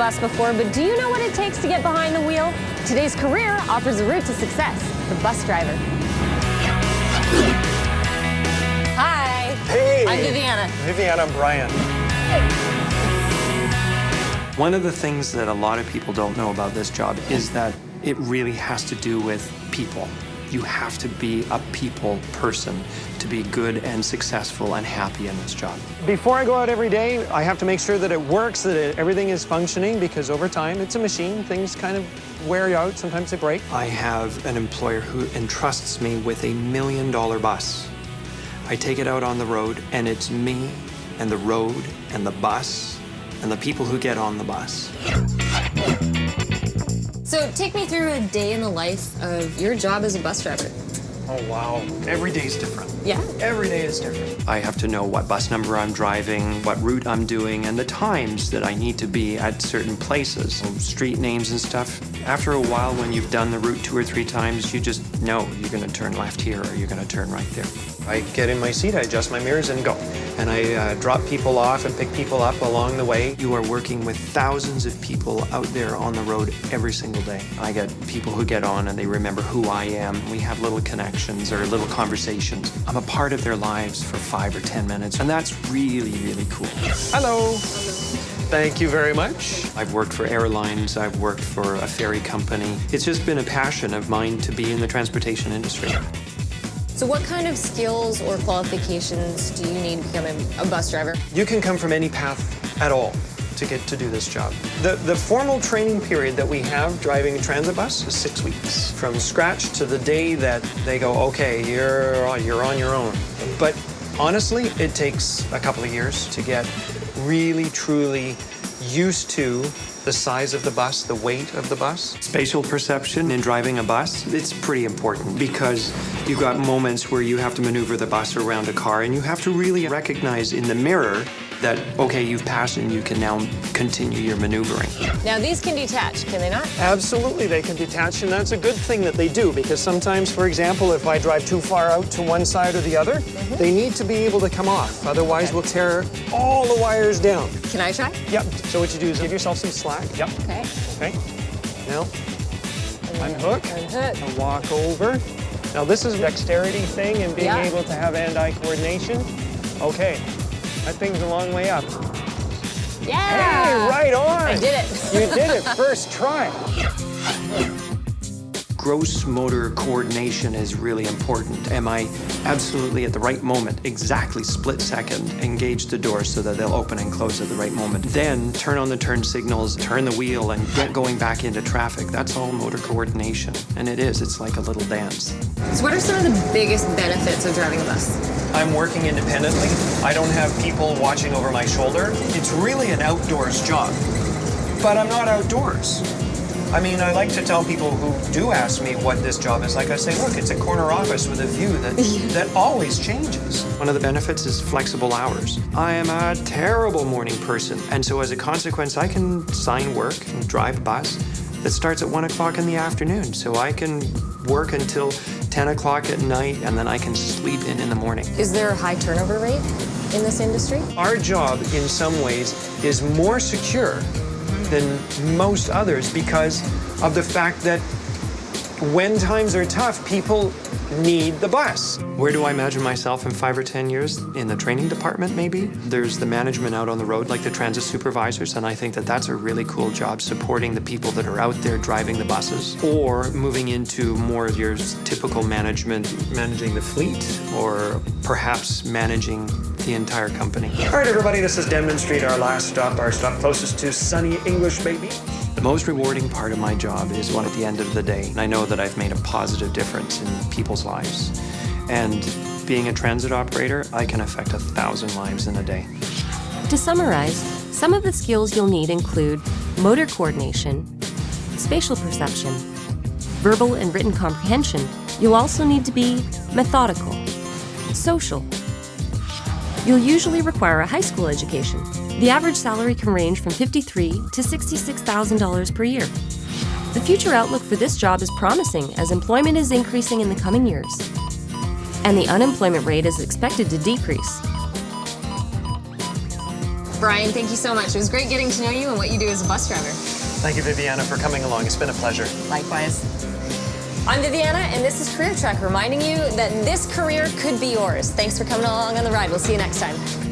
before, but do you know what it takes to get behind the wheel? Today's career offers a route to success, the bus driver. Hi. Hey. I'm Viviana. Viviana, I'm Brian. One of the things that a lot of people don't know about this job is that it really has to do with people. You have to be a people person to be good and successful and happy in this job. Before I go out every day, I have to make sure that it works, that it, everything is functioning, because over time, it's a machine. Things kind of wear you out. Sometimes they break. I have an employer who entrusts me with a million dollar bus. I take it out on the road, and it's me and the road and the bus and the people who get on the bus. So take me through a day in the life of your job as a bus driver. Oh, wow. Every day is different. Yeah? Every day is different. I have to know what bus number I'm driving, what route I'm doing, and the times that I need to be at certain places. Oh, street names and stuff. After a while, when you've done the route two or three times, you just know you're going to turn left here or you're going to turn right there. I get in my seat, I adjust my mirrors and go. And I uh, drop people off and pick people up along the way. You are working with thousands of people out there on the road every single day. I get people who get on and they remember who I am. We have little connections or little conversations. I'm a part of their lives for five or 10 minutes, and that's really, really cool. Hello. Thank you very much. I've worked for airlines, I've worked for a ferry company. It's just been a passion of mine to be in the transportation industry. So what kind of skills or qualifications do you need to become a bus driver? You can come from any path at all to get to do this job. The, the formal training period that we have driving a transit bus is six weeks. From scratch to the day that they go, okay, you're, you're on your own. But honestly, it takes a couple of years to get really, truly used to the size of the bus, the weight of the bus. Spatial perception in driving a bus, it's pretty important because you've got moments where you have to maneuver the bus around a car and you have to really recognize in the mirror that, okay, you've passed and you can now continue your maneuvering. Now, these can detach, can they not? Absolutely, they can detach, and that's a good thing that they do because sometimes, for example, if I drive too far out to one side or the other, mm -hmm. they need to be able to come off. Otherwise, okay. we'll tear all the wires down. Can I try? Yep. So what you do is give yourself some slack. Yep. Okay. Okay. Now, unhook. Unhook. And walk over. Now, this is a dexterity thing and being yeah. able to have hand-eye coordination. Okay, that thing's a long way up. Yeah! Hey, right on! I did it. you did it, first try. Gross motor coordination is really important. Am I absolutely at the right moment, exactly split second, engage the door so that they'll open and close at the right moment. Then turn on the turn signals, turn the wheel, and get going back into traffic. That's all motor coordination. And it is, it's like a little dance. So what are some of the biggest benefits of driving a bus? I'm working independently. I don't have people watching over my shoulder. It's really an outdoors job, but I'm not outdoors. I mean, I like to tell people who do ask me what this job is like, I say, look, it's a corner office with a view that, that always changes. One of the benefits is flexible hours. I am a terrible morning person, and so as a consequence, I can sign work and drive a bus that starts at 1 o'clock in the afternoon, so I can work until 10 o'clock at night, and then I can sleep in in the morning. Is there a high turnover rate in this industry? Our job, in some ways, is more secure than most others because of the fact that when times are tough, people need the bus. Where do I imagine myself in five or 10 years? In the training department, maybe? There's the management out on the road, like the transit supervisors, and I think that that's a really cool job, supporting the people that are out there driving the buses. Or moving into more of your typical management, managing the fleet, or perhaps managing the entire company. All right, everybody, this is Denman Street, our last stop, our stop closest to sunny English Bay the most rewarding part of my job is when at the end of the day, and I know that I've made a positive difference in people's lives. And being a transit operator, I can affect a thousand lives in a day. To summarize, some of the skills you'll need include motor coordination, spatial perception, verbal and written comprehension. You'll also need to be methodical, social. You'll usually require a high school education the average salary can range from $53,000 to $66,000 per year. The future outlook for this job is promising as employment is increasing in the coming years, and the unemployment rate is expected to decrease. Brian, thank you so much. It was great getting to know you and what you do as a bus driver. Thank you, Viviana, for coming along. It's been a pleasure. Likewise. I'm Viviana, and this is Career Trek, reminding you that this career could be yours. Thanks for coming along on the ride. We'll see you next time.